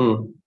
Mm.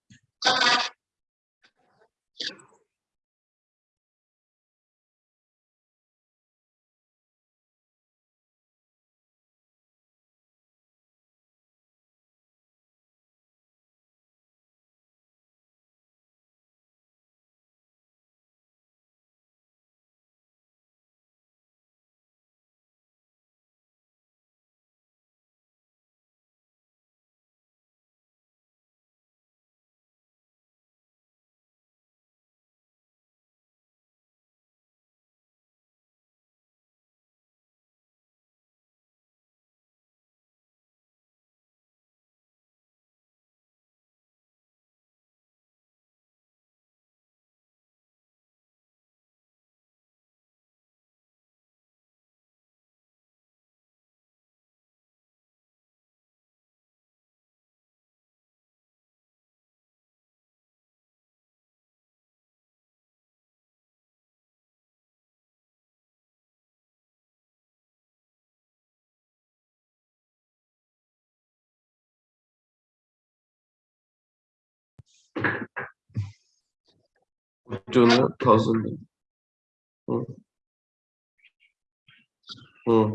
doing a thousand. Hmm. Hmm.